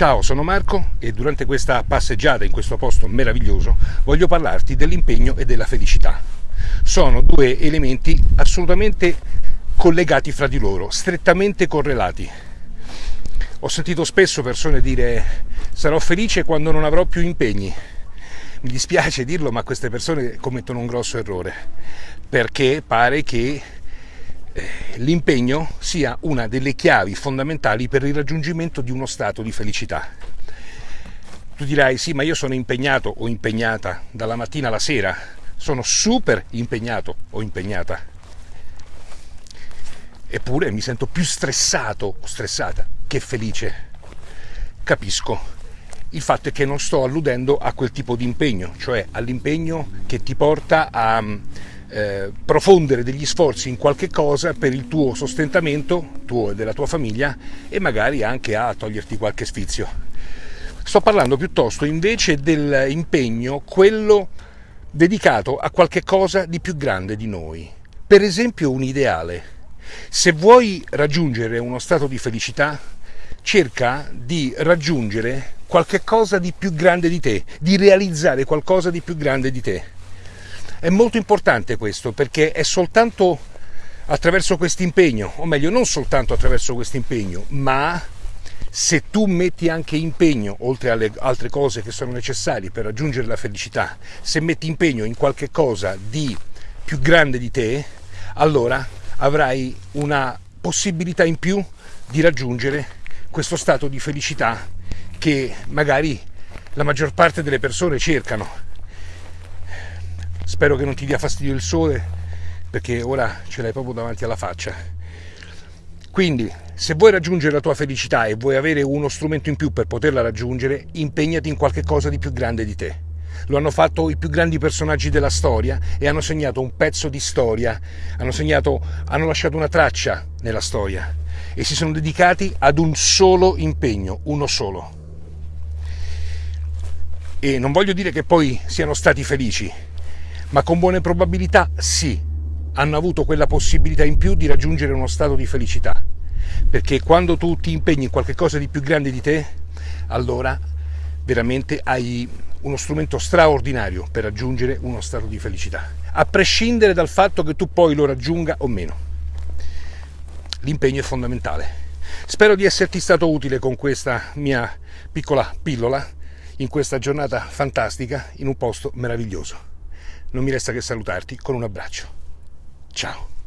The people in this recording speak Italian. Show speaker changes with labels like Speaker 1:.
Speaker 1: Ciao, sono Marco e durante questa passeggiata in questo posto meraviglioso voglio parlarti dell'impegno e della felicità. Sono due elementi assolutamente collegati fra di loro, strettamente correlati. Ho sentito spesso persone dire sarò felice quando non avrò più impegni. Mi dispiace dirlo, ma queste persone commettono un grosso errore, perché pare che l'impegno sia una delle chiavi fondamentali per il raggiungimento di uno stato di felicità. Tu dirai sì, ma io sono impegnato o impegnata dalla mattina alla sera, sono super impegnato o impegnata. Eppure mi sento più stressato o stressata che felice. Capisco. Il fatto è che non sto alludendo a quel tipo di impegno, cioè all'impegno che ti porta a eh, profondere degli sforzi in qualche cosa per il tuo sostentamento, tuo e della tua famiglia, e magari anche a toglierti qualche sfizio. Sto parlando piuttosto invece dell'impegno, quello dedicato a qualche cosa di più grande di noi. Per esempio un ideale. Se vuoi raggiungere uno stato di felicità, cerca di raggiungere qualche cosa di più grande di te, di realizzare qualcosa di più grande di te. È molto importante questo perché è soltanto attraverso questo impegno, o meglio non soltanto attraverso questo impegno, ma se tu metti anche impegno, oltre alle altre cose che sono necessarie per raggiungere la felicità, se metti impegno in qualche cosa di più grande di te, allora avrai una possibilità in più di raggiungere questo stato di felicità che magari la maggior parte delle persone cercano Spero che non ti dia fastidio il sole perché ora ce l'hai proprio davanti alla faccia. Quindi, se vuoi raggiungere la tua felicità e vuoi avere uno strumento in più per poterla raggiungere, impegnati in qualche cosa di più grande di te. Lo hanno fatto i più grandi personaggi della storia e hanno segnato un pezzo di storia, hanno, segnato, hanno lasciato una traccia nella storia e si sono dedicati ad un solo impegno, uno solo. E non voglio dire che poi siano stati felici, ma con buone probabilità sì, hanno avuto quella possibilità in più di raggiungere uno stato di felicità. Perché quando tu ti impegni in qualcosa di più grande di te, allora veramente hai uno strumento straordinario per raggiungere uno stato di felicità, a prescindere dal fatto che tu poi lo raggiunga o meno. L'impegno è fondamentale. Spero di esserti stato utile con questa mia piccola pillola in questa giornata fantastica in un posto meraviglioso non mi resta che salutarti con un abbraccio. Ciao!